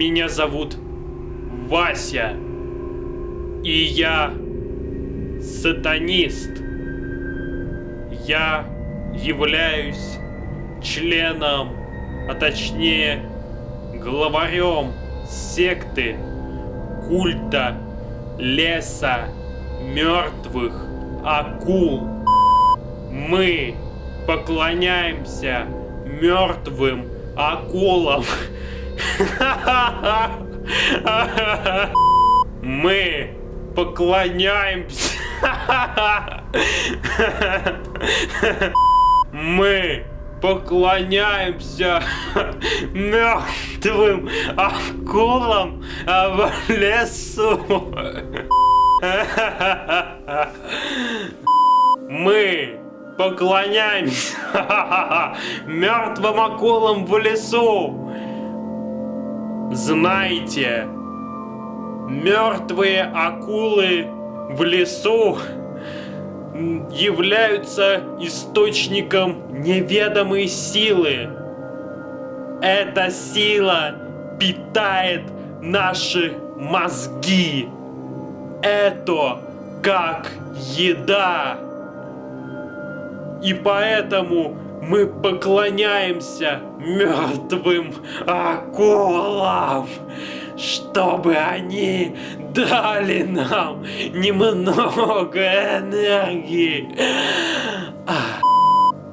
Меня зовут Вася. И я сатанист. Я являюсь членом, а точнее главарем секты культа леса мертвых акул. Мы поклоняемся мертвым акулам. Мы поклоняемся. Мы поклоняемся мертвым акулам в лесу. Мы поклоняемся мертвым акулам в лесу. Знаете, мертвые акулы в лесу являются источником неведомой силы. Эта сила питает наши мозги. Это как еда. И поэтому мы поклоняемся мертвым акулам, чтобы они дали нам немного энергии.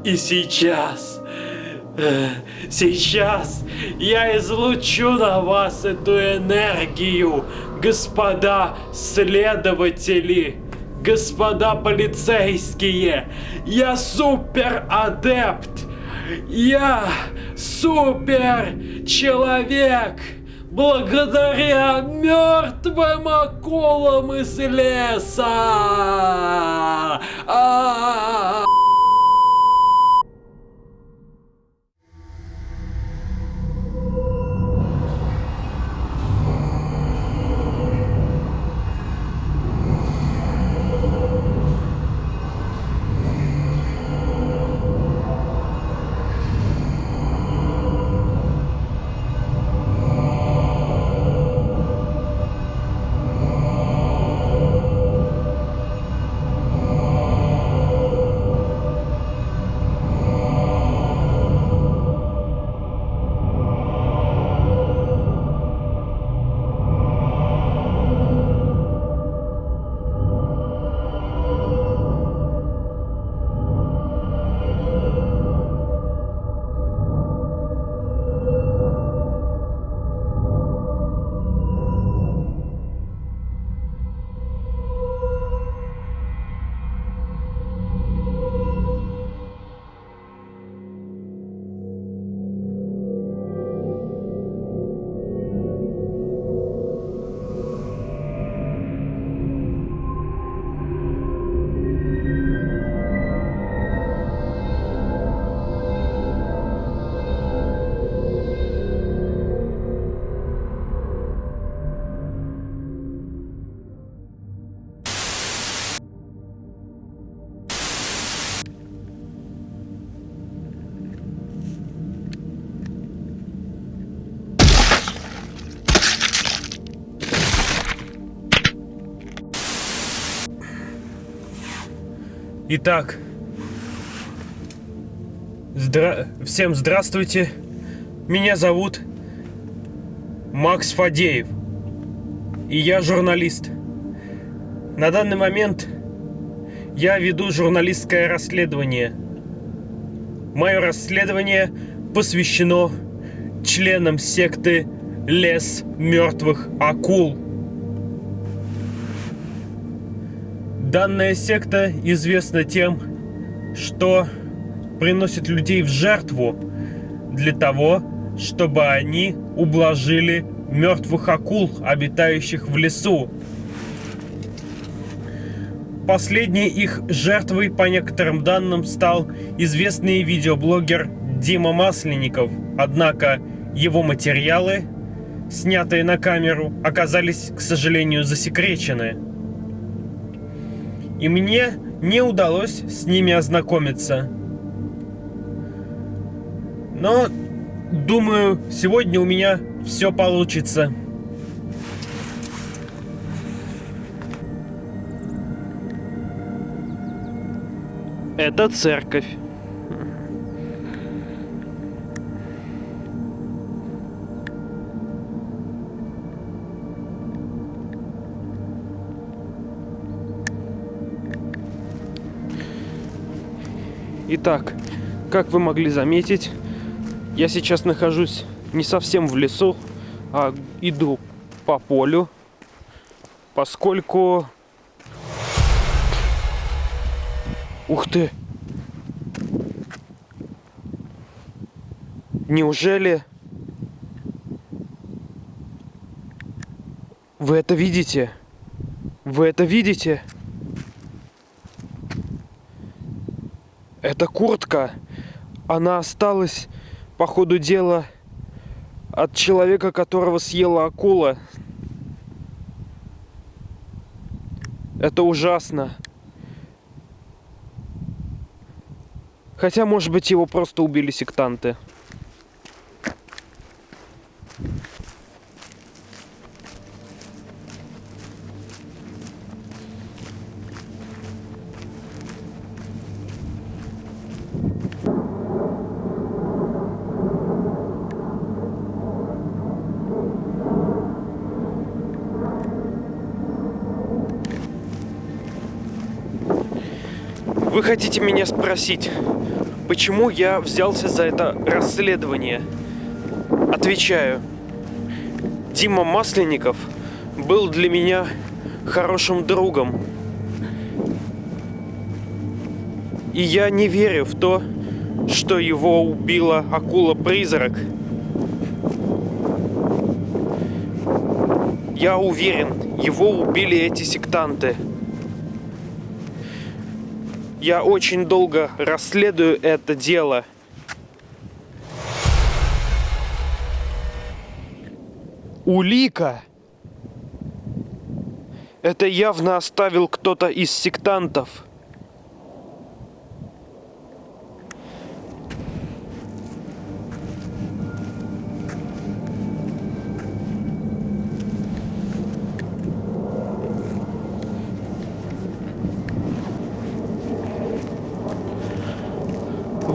И сейчас, э, сейчас я излучу на вас эту энергию, господа следователи господа полицейские, я супер адепт, я супер человек, благодаря мертвым акулам из леса. А -а -а -а. Итак, здра... всем здравствуйте. Меня зовут Макс Фадеев. И я журналист. На данный момент я веду журналистское расследование. Мое расследование посвящено членам секты Лес мертвых акул. Данная секта известна тем, что приносит людей в жертву для того, чтобы они ублажили мертвых акул, обитающих в лесу. Последней их жертвой, по некоторым данным, стал известный видеоблогер Дима Масленников. Однако его материалы, снятые на камеру, оказались, к сожалению, засекречены и мне не удалось с ними ознакомиться. Но, думаю, сегодня у меня все получится. Это церковь. Итак, как вы могли заметить, я сейчас нахожусь не совсем в лесу, а иду по полю, поскольку... Ух ты! Неужели... Вы это видите? Вы это видите? Эта куртка, она осталась, по ходу дела, от человека, которого съела акула. Это ужасно. Хотя, может быть, его просто убили сектанты. Хотите меня спросить, почему я взялся за это расследование? Отвечаю. Дима Масленников был для меня хорошим другом. И я не верю в то, что его убила акула-призрак. Я уверен, его убили эти сектанты. Я очень долго расследую это дело. Улика. Это явно оставил кто-то из сектантов.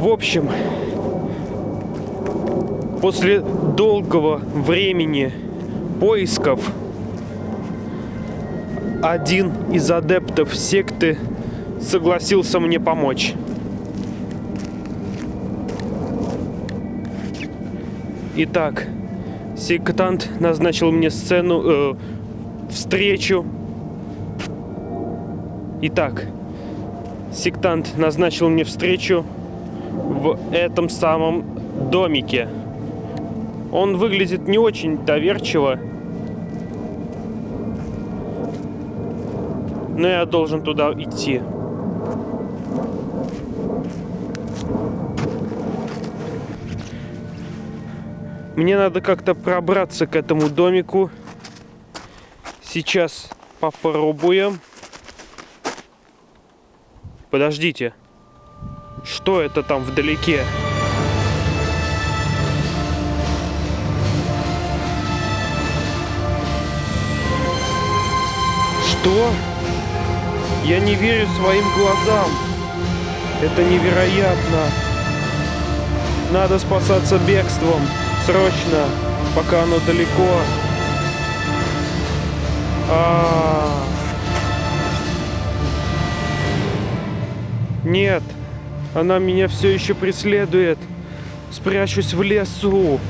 В общем, после долгого времени поисков один из адептов секты согласился мне помочь. Итак, сектант назначил мне сцену, э, встречу. Итак, сектант назначил мне встречу в этом самом домике. Он выглядит не очень доверчиво. Но я должен туда идти. Мне надо как-то пробраться к этому домику. Сейчас попробуем. Подождите. Что это там вдалеке? Что? Я не верю своим глазам. Это невероятно. Надо спасаться бегством. Срочно, пока оно далеко. А, -а, -а. Нет. Она меня все еще преследует. Спрячусь в лесу.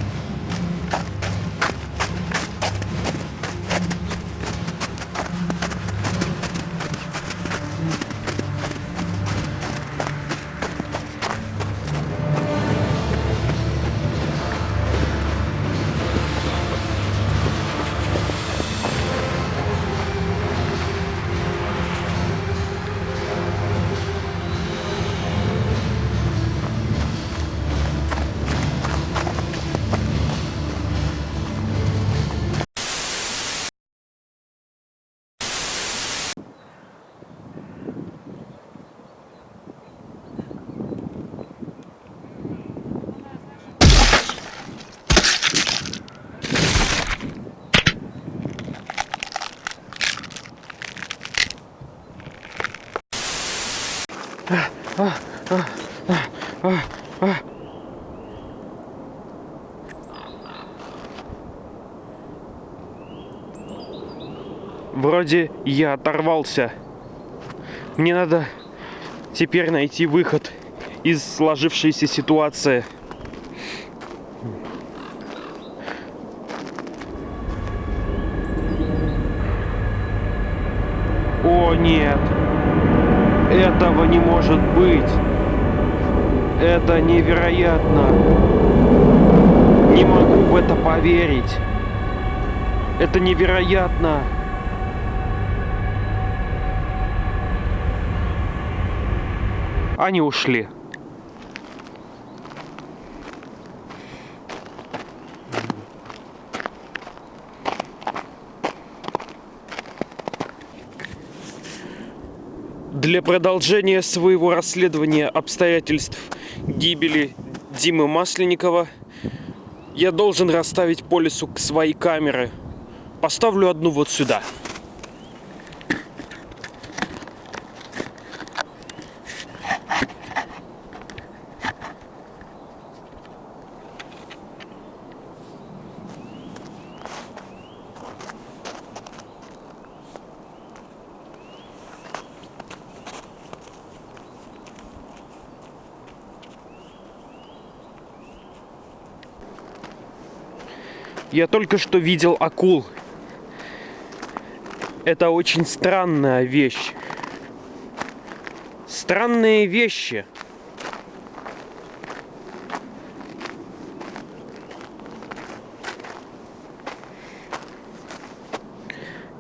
Вроде я оторвался. Мне надо теперь найти выход из сложившейся ситуации. О нет! Этого не может быть! Это невероятно! Не могу в это поверить! Это невероятно! Они ушли. Для продолжения своего расследования обстоятельств гибели Димы Масленникова я должен расставить по лесу свои камеры. Поставлю одну вот сюда. Я только что видел акул. Это очень странная вещь. Странные вещи.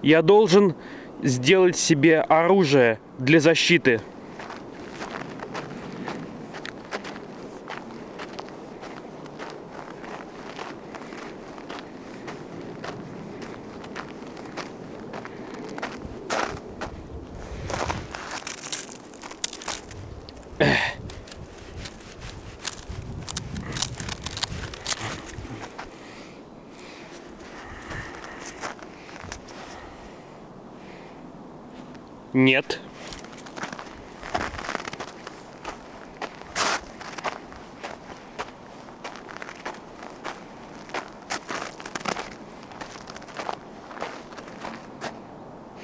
Я должен сделать себе оружие для защиты. Нет.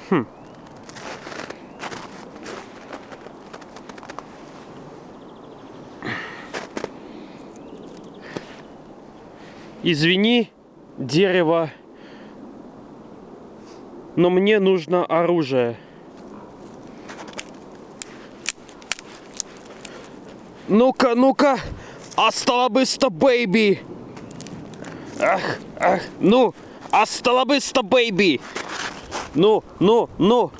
Хм. Извини, дерево, но мне нужно оружие. Ну-ка, ну-ка. Hasta la vista, baby. Ах, ах, ну, hasta la vista, baby. Ну, ну, ну.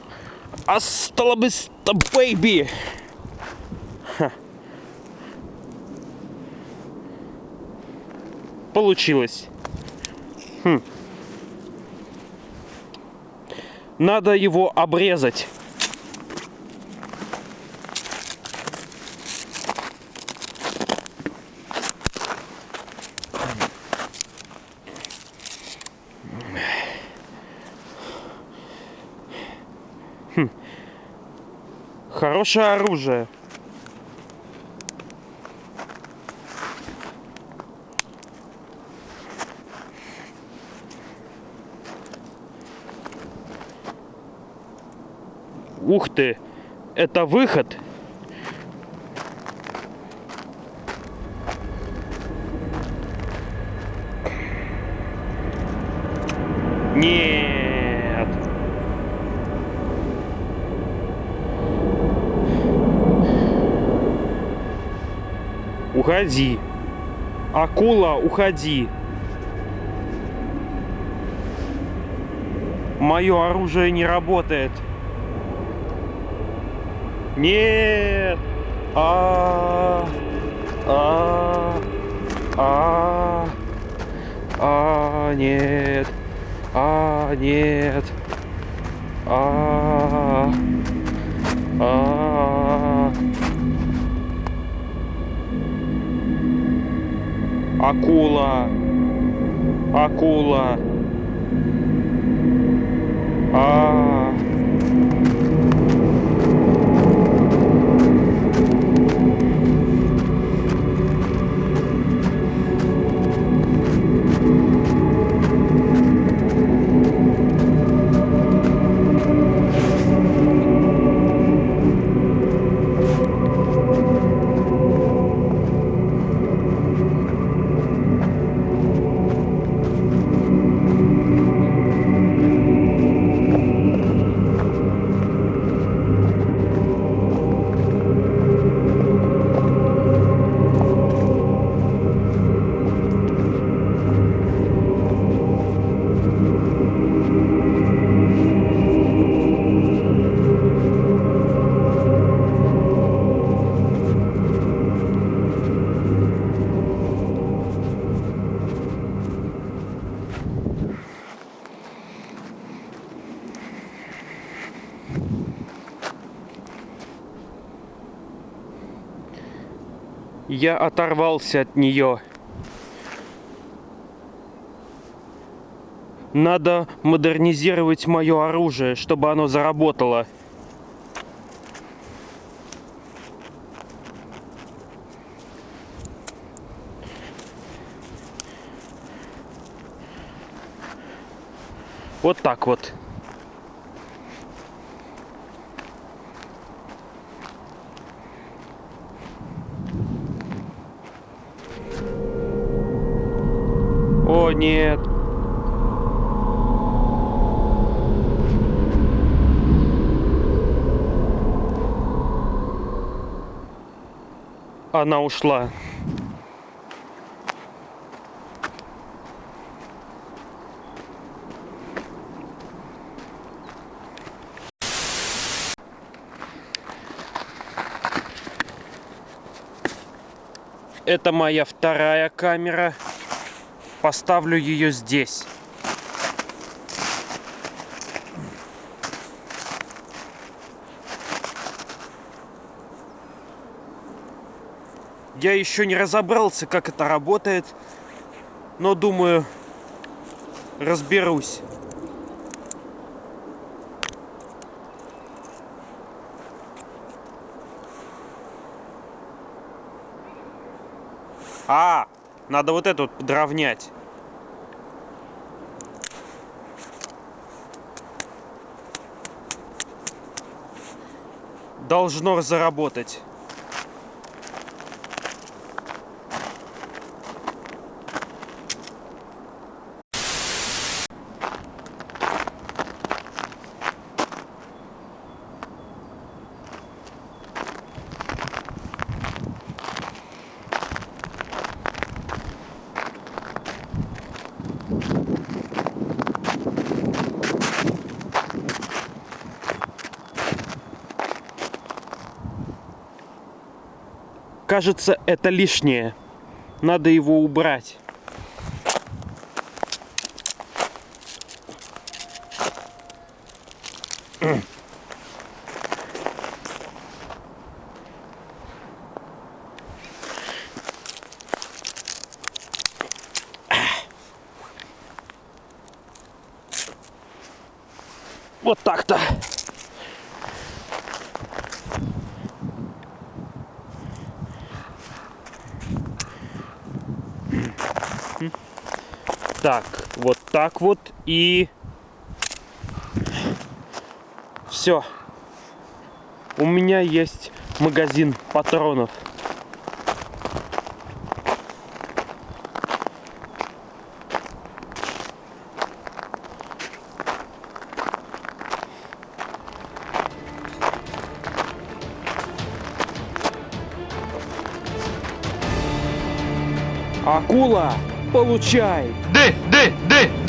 Hasta la vista, baby. Получилось. Хм. Надо его обрезать. Хорошее оружие. Ух ты! Это выход! Нет! Уходи. Акула, уходи. Мое оружие не работает. Нет. А, а, а, а, нет. А, нет. А, а. Акула. Акула. Я оторвался от нее. Надо модернизировать мое оружие, чтобы оно заработало. Вот так вот. Нет. Она ушла. Это моя вторая камера. Поставлю ее здесь. Я еще не разобрался, как это работает, но думаю, разберусь. А, надо вот эту подровнять. Должно заработать. Кажется, это лишнее. Надо его убрать. Вот так-то. Так, вот так вот и... Все. У меня есть магазин патронов. Акула, получай! Ди, ди, ди,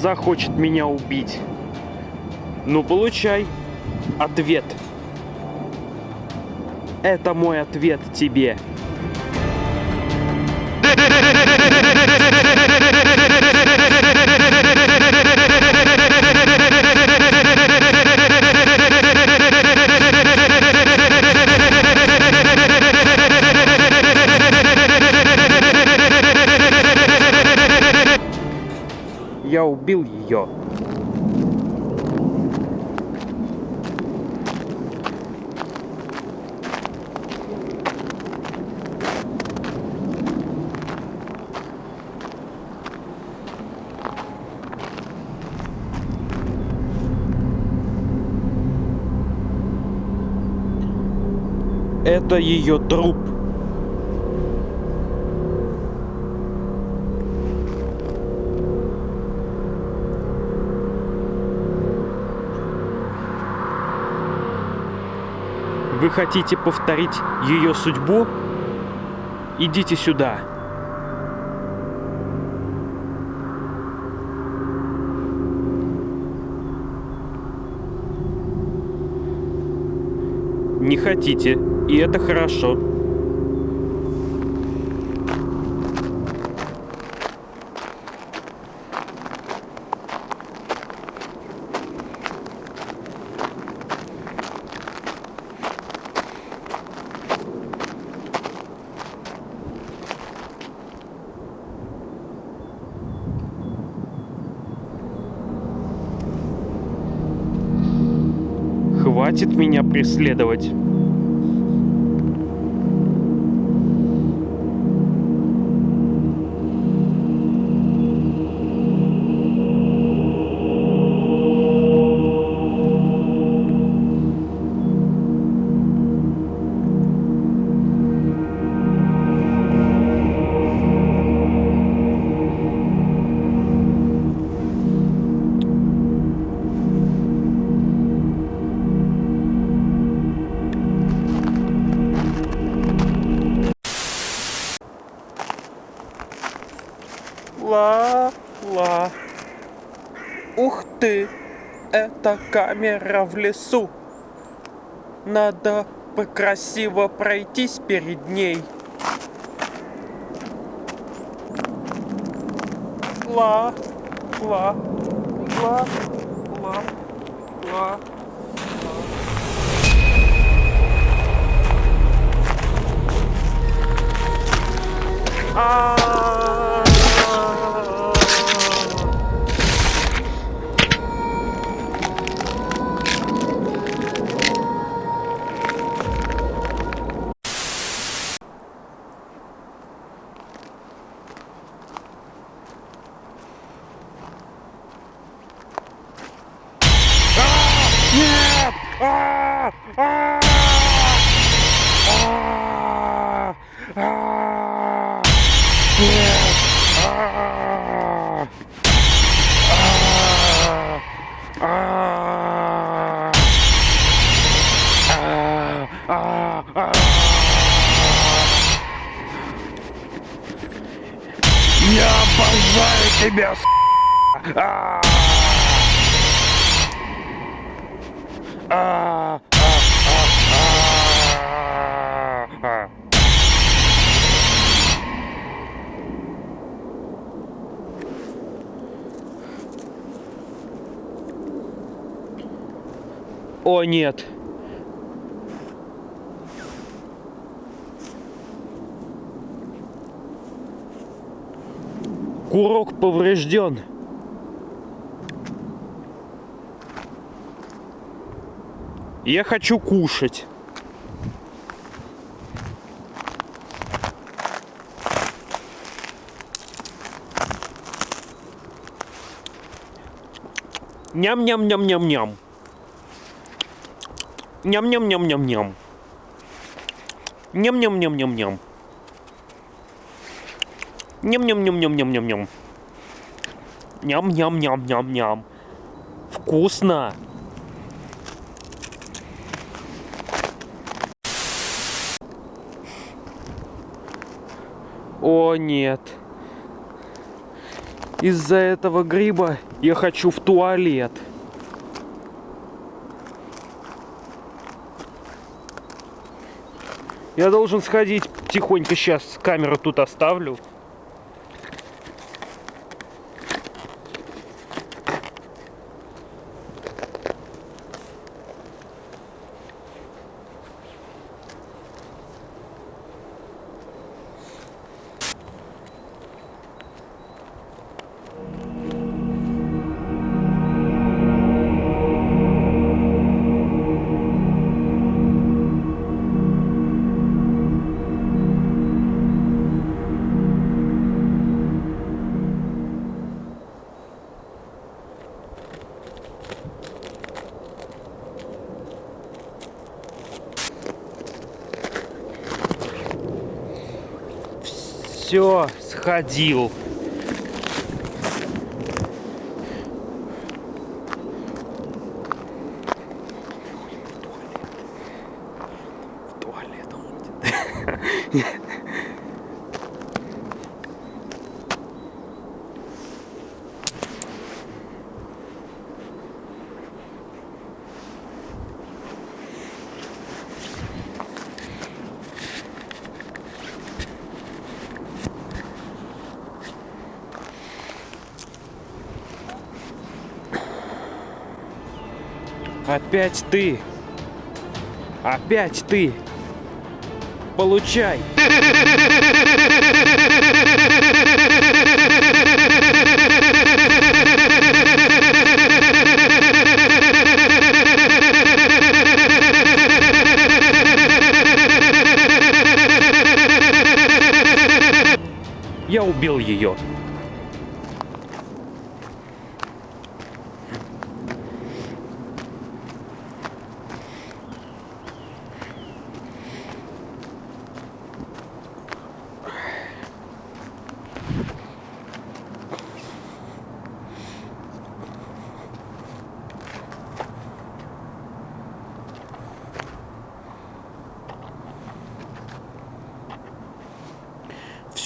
Коза хочет меня убить. Ну, получай ответ. Это мой ответ тебе. убил ее. Это ее труп. Вы хотите повторить ее судьбу? Идите сюда. Не хотите, и это хорошо. Меня ты, это камера в лесу. Надо красиво пройтись перед ней. Ла, ла, ла, ла, ла. А. О нет. Курок поврежден. Я хочу кушать. Ням-ням-ням-ням-ням. Ням-ням-ням-ням-ням. Ням-ням-ням-ням-ням. Ням-ням-ням-ням-ням-ням-ням. Ням-ням-ням-ням-ням. Вкусно. О нет. Из-за этого гриба я хочу в туалет. Я должен сходить тихонько сейчас камеру тут оставлю. Все, сходил. В туалет ходит. Опять ты. Опять ты. Получай. Я убил ее.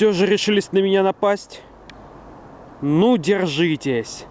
Все же решились на меня напасть? Ну, держитесь.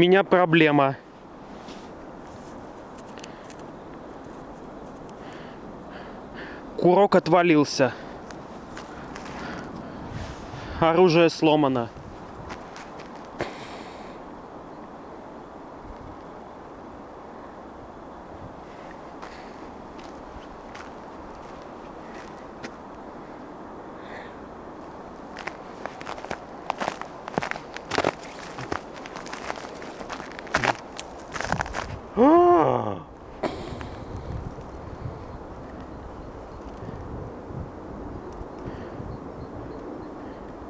Меня проблема. Курок отвалился. Оружие сломано.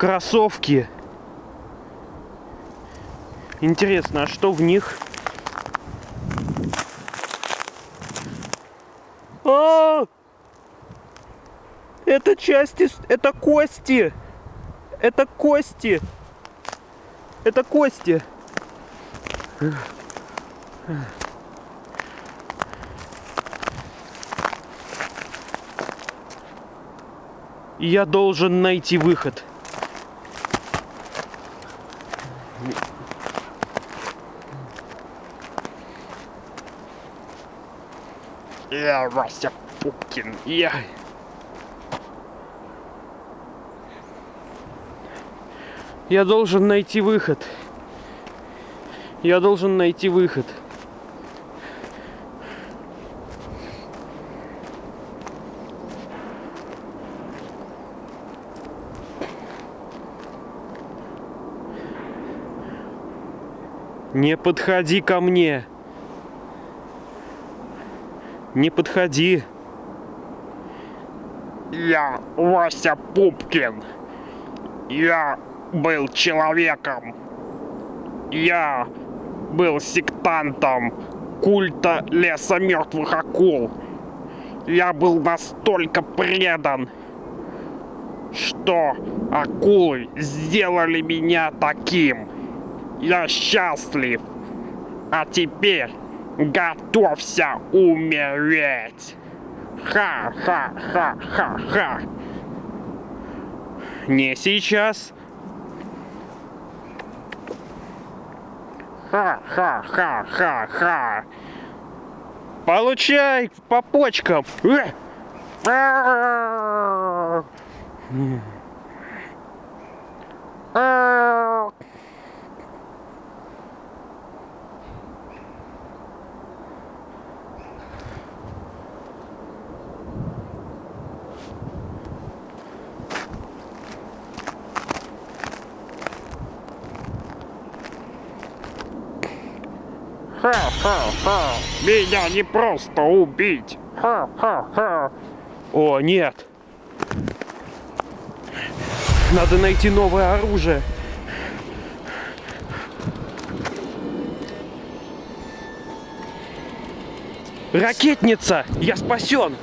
Кроссовки. Интересно, а что в них? А! Это части, это кости. Это кости. Это кости. Я должен найти выход. Я Вася Пупкин. Я... Я должен найти выход. Я должен найти выход. Не подходи ко мне. Не подходи. Я Вася Пупкин. Я был человеком. Я был сектантом культа леса мертвых акул. Я был настолько предан, что акулы сделали меня таким. Я счастлив. А теперь готовься умереть. Ха-ха-ха-ха-ха. Не сейчас. Ха-ха-ха-ха-ха. Получай по почкам. Э! Ха-ха-ха! Меня не просто убить! Ха-ха-ха! О, нет. Надо найти новое оружие. Ракетница! Я спасен!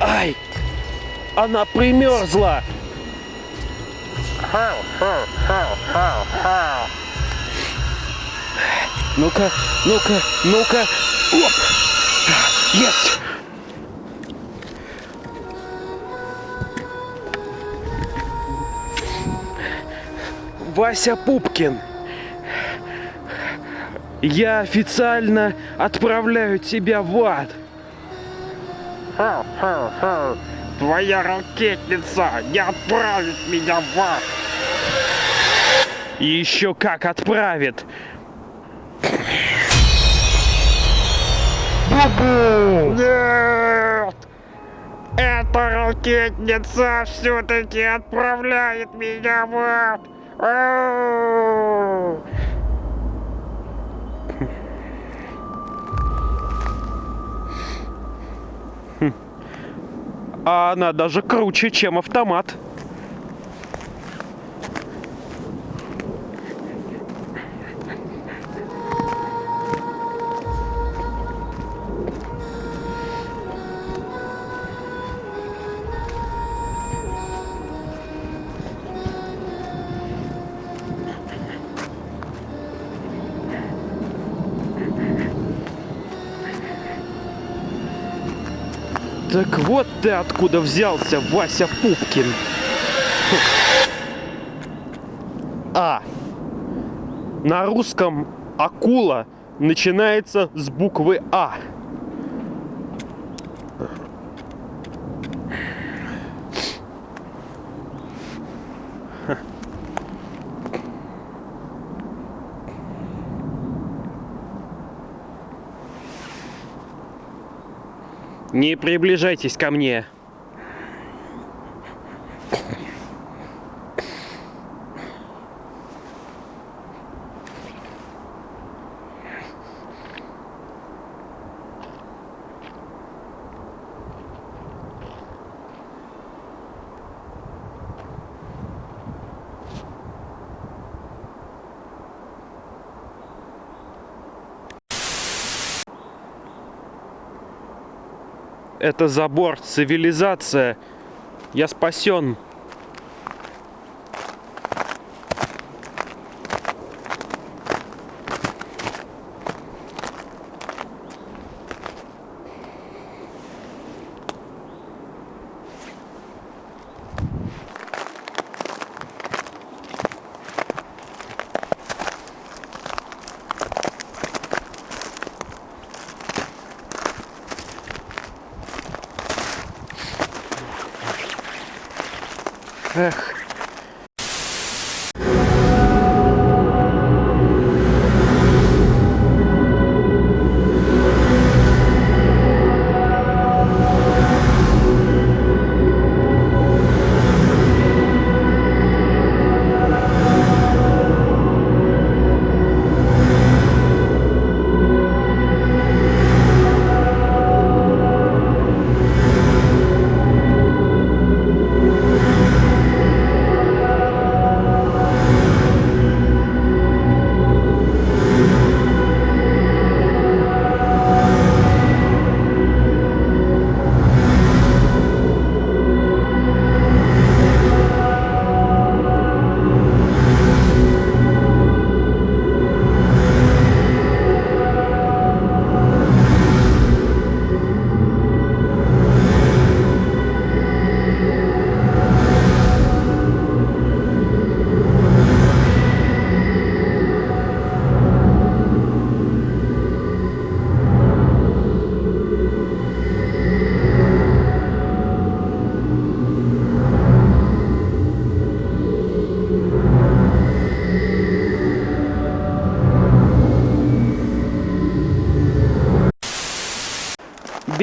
Ай! Она примерзла! Ну-ка, ну-ка, ну-ка! Оп! Есть! Вася Пупкин. Я официально отправляю тебя в ад. Твоя ракетница не отправит меня в ад! И еще как отправит. Нет! Эта ракетница все-таки отправляет меня в ад! Ау! А она даже круче, чем автомат. Так вот ты откуда взялся, Вася Пупкин. А. На русском акула начинается с буквы А. Не приближайтесь ко мне. Это забор, цивилизация. Я спасен.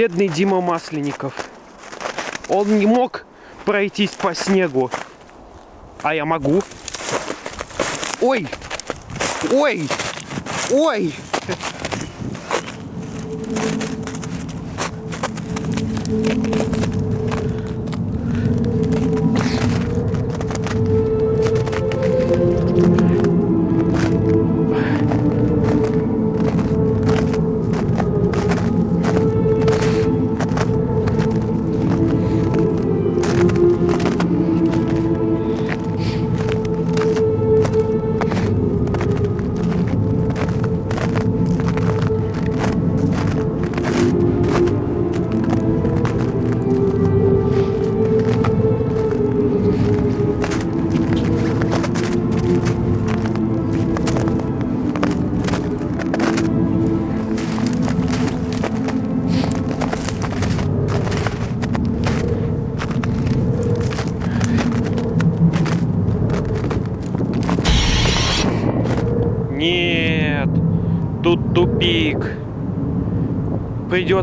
Бедный Дима Масленников. Он не мог пройтись по снегу. А я могу. Ой! Ой! Ой!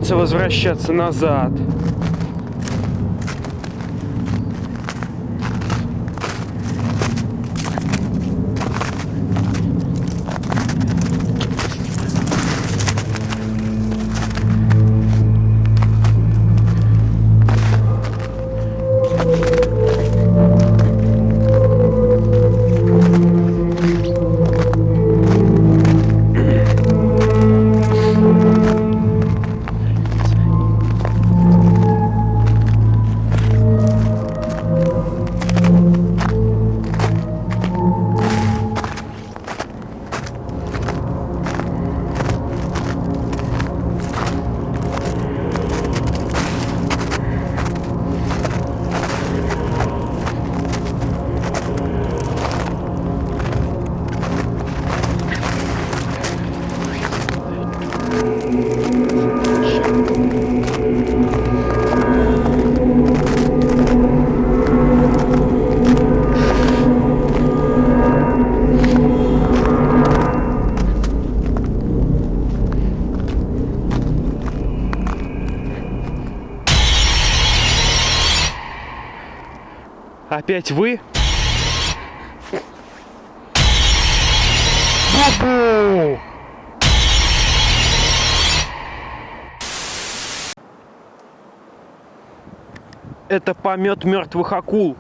Придется возвращаться назад. Опять вы? Бу-бу! Это помет мертвых акул.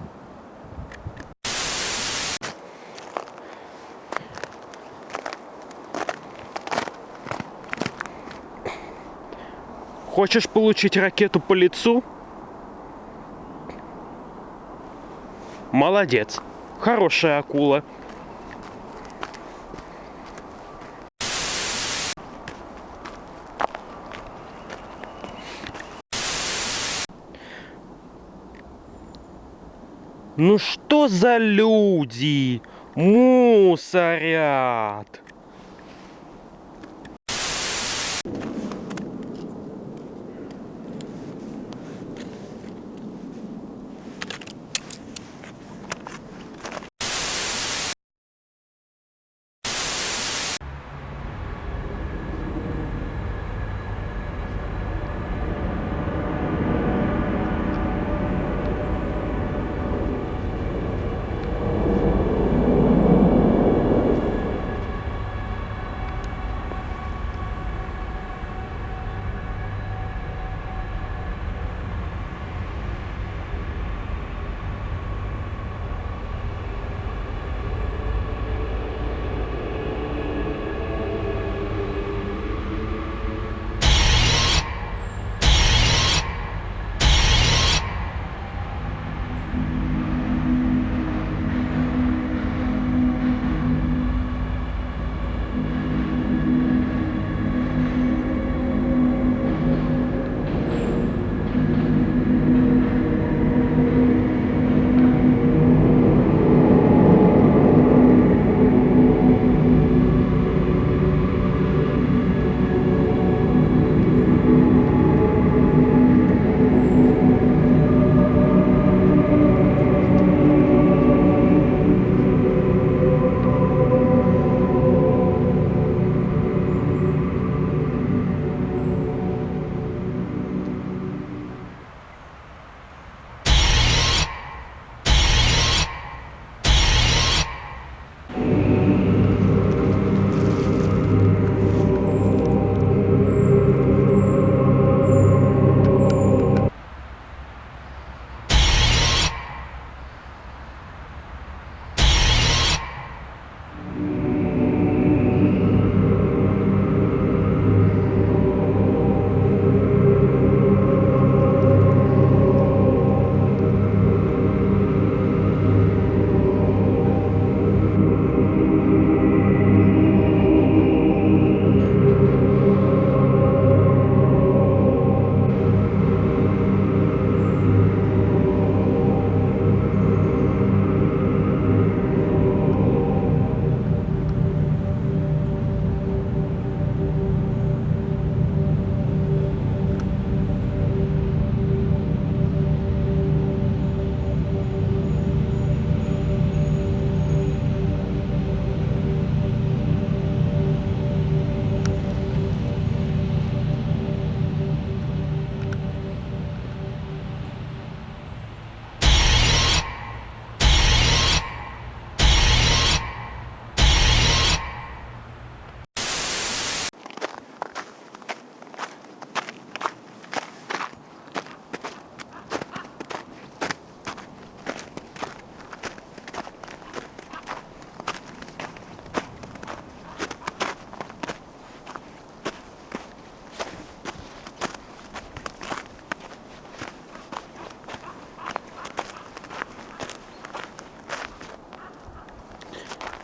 Хочешь получить ракету по лицу? Молодец. Хорошая акула. Ну что за люди? Мусорят.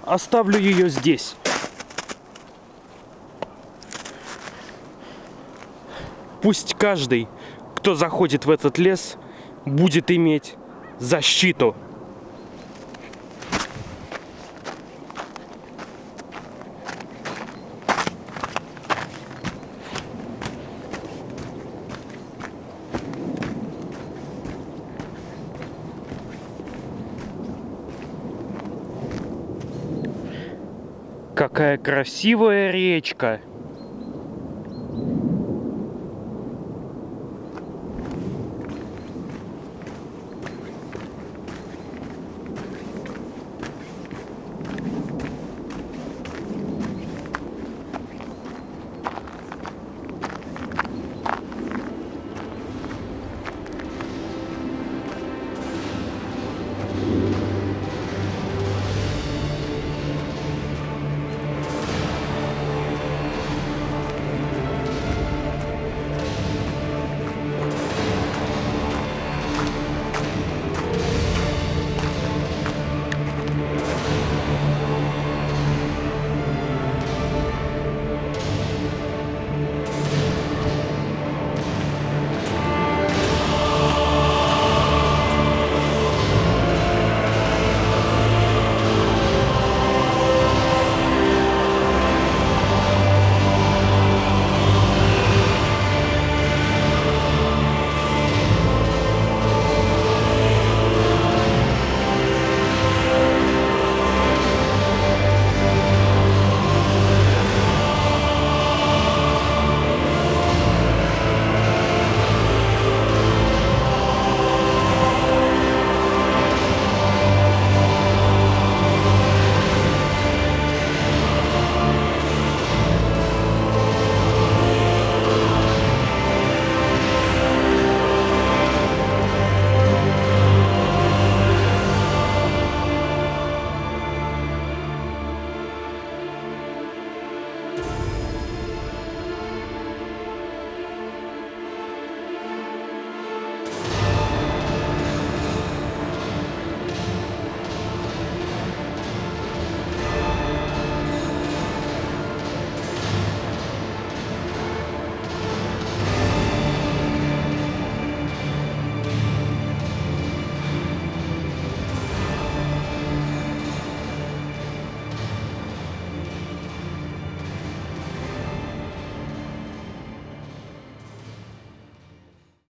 Оставлю ее здесь. Пусть каждый, кто заходит в этот лес, будет иметь защиту. Красивая речка.